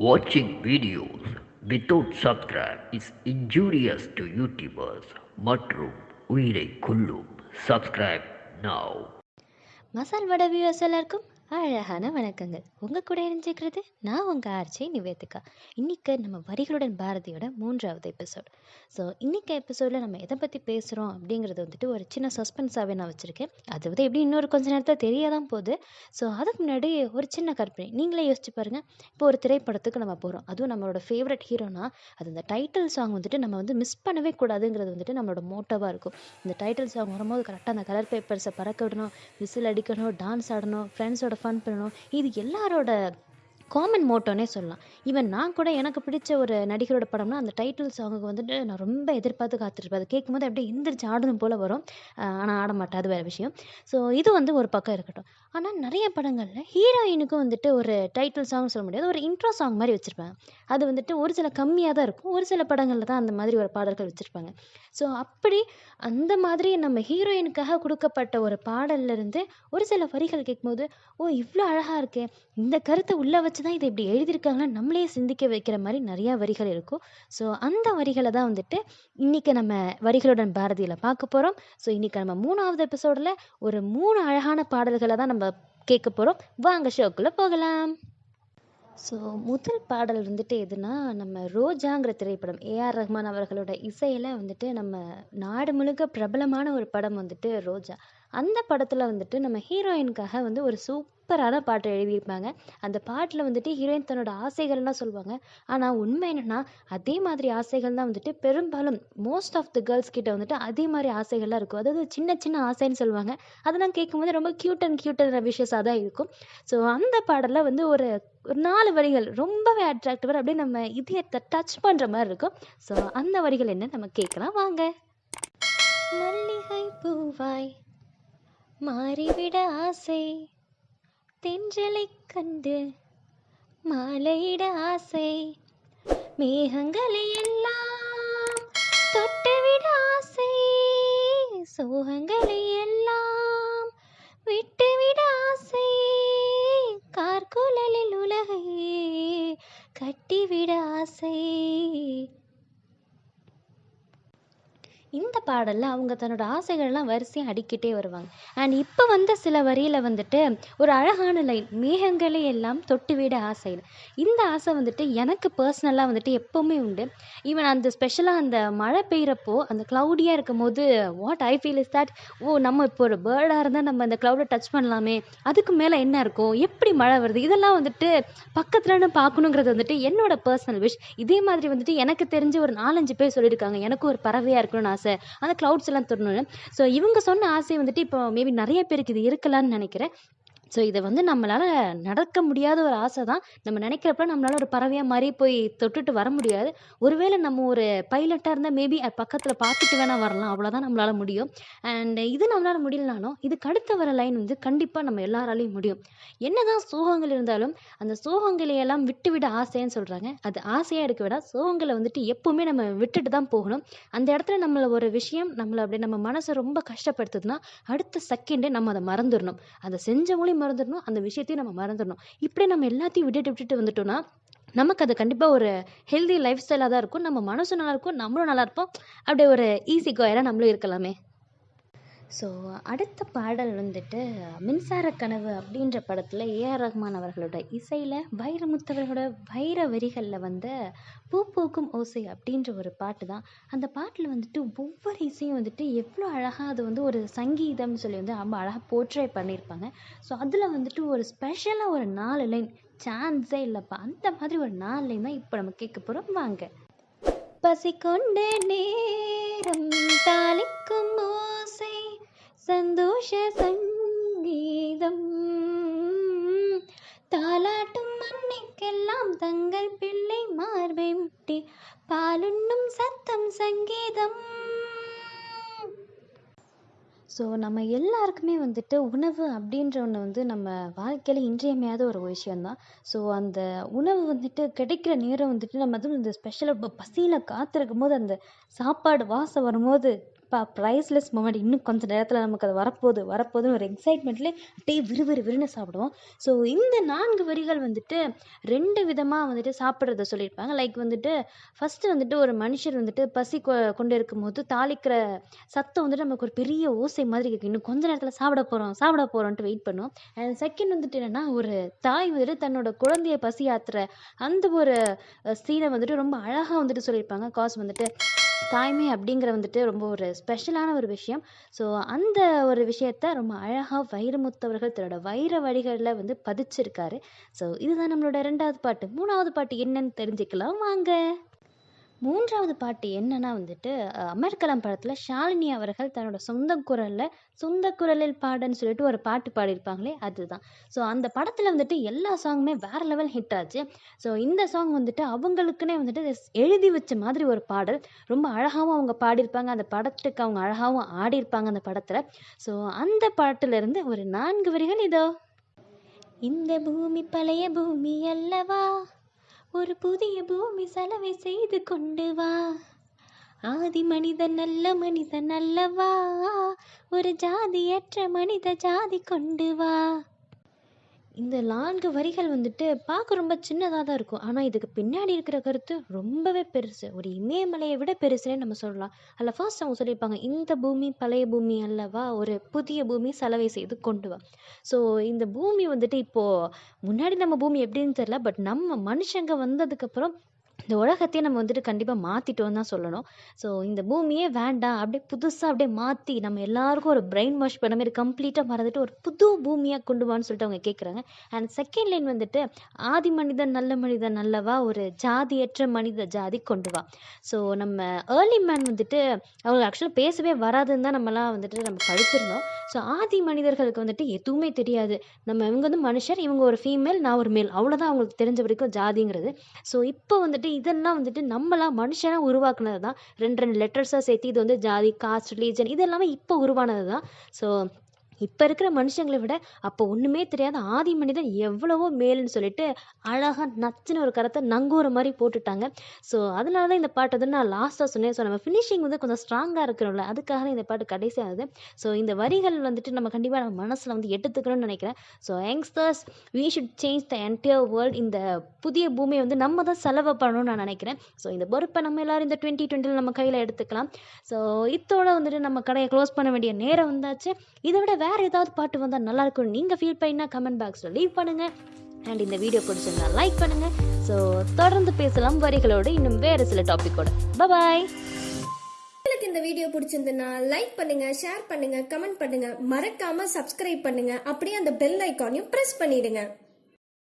Watching videos without subscribe is injurious to YouTubers மற்றும் உயிரை கொல்லும் subscribe now மசால் வடை viewers எல்லாருக்கும் அழகான வணக்கங்கள். உங்கள் கூட இணைஞ்சிக்கிறது நான் உங்கள் ஆர்ச்சி நிவேதிகா. இன்றைக்கி நம்ம வரிகளுடன் பாரதியோட மூன்றாவது எபிசோட் ஸோ இன்றைக்கி எபிசோடில் நம்ம எதை பற்றி பேசுகிறோம் அப்படிங்கிறது வந்துட்டு ஒரு சின்ன சஸ்பென்ஸாகவே நான் வச்சுருக்கேன். அது வந்து எப்படி இன்னொரு கொஞ்ச நேரத்தில் தெரிய தான் போகுது. ஸோ அதுக்கு முன்னாடி ஒரு சின்ன கற்பனை. நீங்களே யோசிச்சு பாருங்கள் இப்போ ஒரு திரைப்படத்துக்கு நம்ம போகிறோம் அதுவும் நம்மளோட ஃபேவரட் ஹீரோனா அது இந்த டைட்டில் சாங் வந்துட்டு நம்ம வந்து மிஸ் பண்ணவே கூடாதுங்கிறது வந்துட்டு நம்மளோட மோட்டோவாக இருக்கும். இந்த டைட்டில் சாங் வரும்போது கரெக்டாக அந்த கலர் பேப்பர்ஸை பறக்க விடணும் விசில் அடிக்கணும் டான்ஸ் ஆடணும் ஃப்ரெண்ட்ஸோட ஃபன் பண்ணணும். இது எல்லாரோட காமன் மோட்டோனே சொல்லலாம். ஈவன் நான் கூட எனக்கு பிடிச்ச ஒரு நடிகரோட படம்னா அந்த டைட்டில் சாங்குக்கு வந்துட்டு நான் ரொம்ப எதிர்பார்த்து காத்திருப்பேன். அது கேட்கும்போது அப்படியே எந்திரிச்சு ஆடணும் போல் வரும். ஆனால் ஆட மாட்டேன். அது வேறு விஷயம். ஸோ இது வந்து ஒரு பக்கம் இருக்கட்டும். ஆனால் நிறைய படங்களில் ஹீரோயினுக்கும் வந்துட்டு ஒரு டைட்டில் சாங் சொல்ல முடியாது. ஒரு இன்ட்ரோ சாங் மாதிரி வச்சுருப்பாங்க. அது வந்துட்டு ஒரு சில கம்மியாக தான் இருக்கும். ஒரு சில படங்களில் தான் அந்த மாதிரி ஒரு பாடல்கள் வச்சுருப்பாங்க. ஸோ அப்படி அந்த மாதிரி நம்ம ஹீரோயினுக்காக கொடுக்கப்பட்ட ஒரு பாடல்ல இருந்து ஒரு சில வரிகள் கேட்கும்போது ஓ இவ்வளோ அழகாக இருக்கே. இந்த கருத்தை உள்ளே வச்சு தான் இதை இப்படி எழுதியிருக்காங்கன்னு நம்மளே சிந்திக்க வைக்கிற மாதிரி நிறையா வரிகள் இருக்கும். ஸோ அந்த வரிகளை தான் வந்துட்டு இன்றைக்கி நம்ம வரிகளுடன் பாரதியில் பார்க்க போகிறோம் ஸோ இன்றைக்கி நம்ம மூணாவது எபிசோடில் ஒரு மூணு அழகான பாடல்களை தான் நம்ம கேட்க போகிறோம் வாங்க ஷோக்குள்ளே போகலாம். ஸோ முதல் பாடல் வந்துட்டு எதுனா நம்ம ரோஜாங்கிற திரைப்படம் ஏஆர் ரஹ்மான் அவர்களோட இசையில் வந்துட்டு நம்ம நாடு முழுக்க பிரபலமான ஒரு படம் வந்துட்டு ரோஜா. அந்த படத்தில் வந்துட்டு நம்ம ஹீரோயினுக்காக வந்து ஒரு சூப் சூப்பரான பாட்டை எழுதியிருப்பாங்க. அந்த பாட்டில் வந்துட்டு ஹீரோயின் தன்னோட ஆசைகள்லாம் சொல்லுவாங்க. ஆனால் உண்மை என்னென்னா அதே மாதிரி ஆசைகள் தான் வந்துட்டு பெரும்பாலும் மோஸ்ட் ஆஃப் த கேர்ள்ஸ் கிட்ட வந்துட்டு அதே மாதிரி ஆசைகள்லாம் இருக்கும். அதாவது சின்ன சின்ன ஆசைன்னு சொல்லுவாங்க. அதெல்லாம் கேட்கும்போது ரொம்ப க்யூட் அண்ட் க்யூட் அண்ட் விஷயஸாக தான் இருக்கும். ஸோ அந்த பாடலில் வந்து ஒரு ஒரு நாலு வரிகள் ரொம்பவே அட்ராக்டிவாக அப்படியே நம்ம இதயத்தை டச் பண்ணுற மாதிரி இருக்கும். ஸோ அந்த வரிகள் என்ன? நம்ம கேட்கலாம். வாங்க. மல்லிகை பூவாய் மாறிவிட ஆசை. தென்றலை கண்டு மாலையிட ஆசை. மேகங்களை எல்லாம் தொட்டுவிட ஆசை. சோகங்களை எல்லாம் விட்டுவிட ஆசை. கார்குழலில் உலகை கட்டிவிட ஆசை. இந்த பாடலில் அவங்க தன்னோட ஆசைகள்லாம் வரிசையாக அடிக்கிட்டே வருவாங்க. அண்ட் இப்போ வந்த சில வரியில் வந்துட்டு ஒரு அழகான லைன் மேகங்களை எல்லாம் தொட்டுவிட ஆசையில் இந்த ஆசை வந்துட்டு எனக்கு பர்சனலாக வந்துட்டு எப்போவுமே உண்டு. ஈவன் அந்த ஸ்பெஷலாக அந்த மழை பெய்கிறப்போ அந்த க்ளவுடியாக இருக்கும் போது what I feel is that ஓ நம்ம இப்போ ஒரு பேர்டாக இருந்தால் நம்ம அந்த க்ளவுடை டச் பண்ணலாமே. அதுக்கு மேலே என்ன இருக்கும்? எப்படி மழை வருது? இதெல்லாம் வந்துட்டு பக்கத்துலன்னு பார்க்கணுங்கிறது வந்துட்டு என்னோட பர்சனல் விஷ் இதே மாதிரி வந்துட்டு எனக்கு தெரிஞ்ச ஒரு நாலஞ்சு பேர் சொல்லியிருக்காங்க. எனக்கும் ஒரு பறவையாக இருக்கணும்னு ஆசை. அந்த க்ளவுட்ஸ் எல்லாம் தொடணும்னு ஸோ இவங்க சொன்ன ஆசை வந்துட்டு இப்போ மேபி நிறைய பேருக்கு இது இருக்கலாம்னு நினைக்கிறேன். ஸோ இதை வந்து நம்மளால் நடக்க முடியாத ஒரு ஆசை தான் நம்ம நினைக்கிறப்ப நம்மளால் ஒரு பறவையாக மாதிரி போய் தொட்டுட்டு வர முடியாது. ஒருவேளை நம்ம ஒரு பைலட்டாக இருந்தால் மேபி அது பக்கத்தில் பார்த்துட்டு வேணால் வரலாம். அவ்வளோதான் நம்மளால் முடியும். அண்ட் இது நம்மளால் முடியலனாலும் இதுக்கு அடுத்த வர லைன் வந்து கண்டிப்பாக நம்ம எல்லாராலையும் முடியும். என்னதான் சோகங்கள் இருந்தாலும் அந்த சோகங்களையெல்லாம் விட்டு விட ஆசைன்னு சொல்கிறாங்க அது ஆசையாக இருக்க விட சோகங்களை வந்துட்டு எப்போவுமே நம்ம விட்டுட்டு தான் போகணும். அந்த இடத்துல நம்மளை ஒரு விஷயம் நம்மளை அப்படியே நம்ம மனசை ரொம்ப கஷ்டப்படுத்துதுன்னா அடுத்த செகண்டே நம்ம அதை மறந்துடணும். அதை செஞ்சவங்களையும் மறந்துடணும் அந்த விஷயத்தையும் நம்ம மறந்துடணும். இப்படி நம்ம எல்லாத்தையும் விட்டுட்டு விட்டுட்டு வந்துட்டோம்னா நமக்கு அது கண்டிப்பாக ஒரு ஹெல்தி லைஃப் ஸ்டைலாக தான் இருக்கும். நம்ம மனசும் நல்லா இருக்கும் நம்மளும் நல்லா இருப்போம். அப்படியே ஒரு ஈஸி கோயராக நம்மளும் இருக்கலாமே. ஸோ அடுத்த பாடல் வந்துட்டு மின்சார கனவு அப்படின்ற படத்தில் ஏஆர் ரஹ்மான் அவர்களோட இசையில் வைரமுத்தவர்களோட வைர வரிகளில் வந்த பூ பூக்கும் ஓசை அப்படின்ற ஒரு பாட்டு தான். அந்த பாட்டில் வந்துட்டு ஒவ்வொரு இசையும் வந்துட்டு எவ்வளோ அழகாக அது வந்து ஒரு சங்கீதம்னு சொல்லி வந்து ரொம்ப அழகாக போர்ட்ரே பண்ணியிருப்பாங்க. ஸோ அதில் வந்துட்டு ஒரு ஸ்பெஷலாக ஒரு நாலு லைன் சான்ஸே இல்லைப்பா. அந்த மாதிரி ஒரு நாலு லைன் தான் இப்போ நம்ம கேட்க போகிறோம் வாங்க. பசி கொண்ட நேரம் தாளிக்கும் சந்தோஷ சங்கீதம். தாலாட்டும் மண்ணிக்கெல்லாம் தங்கள் பிள்ளை மார்பை முட்டி பாலுண்ணும் சத்தம் சங்கீதம். ஸோ நம்ம எல்லாருக்குமே வந்துட்டு உணவு அப்படின்ற ஒன்று வந்து நம்ம வாழ்க்கையில் இன்றியமையாத ஒரு விஷயந்தான் ஸோ அந்த உணவு வந்துட்டு கிடைக்கிற நேரம் வந்துட்டு நம்ம அதுவும் இந்த ஸ்பெஷலாக இப்போ பசியில் காத்திருக்கும் போது அந்த சாப்பாடு வாசம் வரும்போது பா ப்ரைஸ்லெஸ் மூமெண்ட் இன்னும் கொஞ்சம் நேரத்தில் நமக்கு அது வரப்போகுது. வரப்போகுதுன்னு ஒரு எக்ஸைட்மெண்ட்லேயே அப்படியே விறுவிறு விறுன்னு சாப்பிடுவோம். ஸோ இந்த நான்கு வரிகள் வந்துட்டு ரெண்டு விதமாக வந்துட்டு சாப்பிட்றத சொல்லியிருப்பாங்க. லைக் வந்துட்டு ஃபஸ்ட்டு வந்துட்டு ஒரு மனுஷர் வந்துட்டு பசி கொ கொண்டு இருக்கும்போது தாளிக்கிற சத்தம் வந்துட்டு நமக்கு ஒரு பெரிய ஓசை மாதிரி கேட்கும். இன்னும் கொஞ்ச நேரத்தில் சாப்பிட போகிறோம் சாப்பிட போகிறோன்ட்டு வெயிட் பண்ணுவோம். அண்ட் செகண்ட் வந்துட்டு என்னென்னா ஒரு தாய் வந்துட்டு தன்னோட குழந்தைய பசி ஆத்துற அந்த ஒரு சீனை வந்துட்டு ரொம்ப அழகாக வந்துட்டு சொல்லியிருப்பாங்க. காஸ் வந்துட்டு தாய்மை அப்படிங்கிற வந்துட்டு ரொம்ப ஒரு ஸ்பெஷலான ஒரு விஷயம். ஸோ அந்த ஒரு விஷயத்த ரொம்ப அழகாக வைரமுத்தவர்கள் தன்னோட வைர வழிகளில் வந்து பதிச்சிருக்காரு. ஸோ இதுதான் நம்மளோட ரெண்டாவது பாட்டு. மூணாவது பாட்டு என்னன்னு தெரிஞ்சுக்கலாம். வாங்க. மூன்றாவது பாட்டு என்னன்னா வந்துட்டு அமர்கலம் படத்தில் ஷாலினி அவர்கள் தன்னோட சொந்த குரலில் சொந்த குரலில் பாடன்னு சொல்லிட்டு ஒரு பாட்டு பாடியிருப்பாங்களே அதுதான். ஸோ அந்த படத்தில் வந்துட்டு எல்லா சாங்குமே வேற லெவல் ஹிட் ஆச்சு. ஸோ இந்த சாங் வந்துட்டு அவங்களுக்குன்னே வந்துட்டு எழுதி வச்ச மாதிரி ஒரு பாடல். ரொம்ப அழகாகவும் அவங்க பாடியிருப்பாங்க. அந்த படத்துக்கு அவங்க அழகாகவும் ஆடியிருப்பாங்க அந்த படத்தில். ஸோ அந்த பாட்டிலிருந்து ஒரு நான்கு வரிகள் இதோ. இந்த பூமி பழைய பூமி அல்லவா? ஒரு புதிய பூமி செலவை செய்து கொண்டு வா. ஆதி மனிதன் நல்ல மனிதன் அல்லவா? ஒரு ஜாதியற்ற மனித ஜாதி கொண்டு வா. இந்த நான்கு வரிகள் வந்துட்டு பார்க்க ரொம்ப சின்னதாக தான் இருக்கும். ஆனால் இதுக்கு பின்னாடி இருக்கிற கருத்து ரொம்பவே பெருசு. ஒரு இமயமலையை விட பெருசுனே நம்ம சொல்லலாம். அதில் ஃபர்ஸ்ட் அவங்க சொல்லியிருப்பாங்க இந்த பூமி பழைய பூமி அல்லவா? ஒரு புதிய பூமி சலவை செய்து கொண்டு வா. ஸோ இந்த பூமி வந்துட்டு இப்போது முன்னாடி நம்ம பூமி எப்படின்னு தெரியல பட் நம்ம மனுஷங்க வந்ததுக்கப்புறம் இந்த உலகத்தையே நம்ம வந்துட்டு கண்டிப்பாக மாற்றிட்டோம் தான் சொல்லணும். ஸோ இந்த பூமியே வேண்டாம். அப்படியே புதுசாக அப்படியே மாற்றி நம்ம எல்லாருக்கும் ஒரு பிரெயின் வாஷ் பண்ண மாதிரி கம்ப்ளீட்டாக மறந்துட்டு ஒரு புது பூமியாக கொண்டு வான்னு சொல்லிட்டு அவங்க கேட்குறாங்க அண்ட் செகண்ட் லைன் வந்துட்டு ஆதி மனிதன் நல்ல மனிதன் நல்லவா ஒரு ஜாதியற்ற மனித ஜாதி கொண்டு வா. ஸோ நம்ம ஏர்லி மேன் வந்துட்டு அவங்க ஆக்சுவலாக பேசவே வராதுன்னு தான் நம்மலாம் வந்துட்டு நம்ம படிச்சிருந்தோம் ஸோ ஆதி மனிதர்களுக்கு வந்துட்டு எதுவுமே தெரியாது. நம்ம இவங்க வந்து மனுஷர் இவங்க ஒரு ஃபீமேல் நான் ஒரு மேல் அவ்வளோதான் அவங்களுக்கு தெரிஞ்ச வரைக்கும் ஜாதிங்கிறது. ஸோ இப்போ வந்துட்டு இதெல்லாம் வந்துட்டு நம்மளாம் மனுஷனாக உருவாக்குனது தான் ரெண்டு ரெண்டு லெட்டர்ஸாக சேர்த்து இது வந்து ஜாதி காஸ்ட் ரிலீஜன் இது எல்லாமே இப்போ உருவானது தான் ஸோ இப்போ இருக்கிற மனுஷங்களை விட அப்போ ஒன்றுமே தெரியாத ஆதி மனிதன் எவ்வளவோ மேலுன்னு சொல்லிட்டு அழகாக நச்சுன்னு ஒரு கருத்தை நங்கூர மாதிரி போட்டுட்டாங்க. ஸோ அதனால தான் இந்த பாட்டு வந்து நான் லாஸ்ட்டாக சொன்னேன். ஸோ நம்ம ஃபினிஷிங் வந்து கொஞ்சம் ஸ்ட்ராங்காக இருக்கணும்ல அதுக்காக தான் இந்த பாட்டு கடைசியாகுது ஸோ இந்த வரிகள் வந்துட்டு நம்ம கண்டிப்பாக நம்ம மனசில் வந்து எடுத்துக்கணும்னு நினைக்கிறேன். So youngsters we should change the entire world இந்த புதிய பூமியை வந்து நம்ம தான் செலவு பண்ணணும்னு நான் நினைக்கிறேன். ஸோ இந்த பொறுப்பை நம்ம எல்லாரும் இந்த டுவெண்ட்டி டுவெண்ட்டியில் நம்ம கையில் எடுத்துக்கலாம். ஸோ இத்தோட வந்துட்டு நம்ம கடையை க்ளோஸ் பண்ண வேண்டிய நேரம் வந்தாச்சு. இதை விட வேறு ஏதாவது பாட்டு வந்தால் நல்லா இருக்கும்னு நீங்கள் ஃபீல் பண்ணினா கமெண்ட் பாக்ஸில் லீவ் பண்ணுங்கள் அண்ட் இந்த வீடியோ பிடிச்சிருந்தா லைக் பண்ணுங்கள் ஸோ தொடர்ந்து பேசலாம் வரிகளோடு. இன்னும் வேறு சில டாப்பிக்கோட பபாய் உங்களுக்கு இந்த வீடியோ பிடிச்சிருந்ததுன்னா லைக் பண்ணுங்க ஷேர் பண்ணுங்க கமெண்ட் பண்ணுங்க. மறக்காம சப்ஸ்கிரைப் பண்ணுங்க. அப்படியே அந்த பெல் ஐக்கானையும் பிரஸ் பண்ணிடுங்க.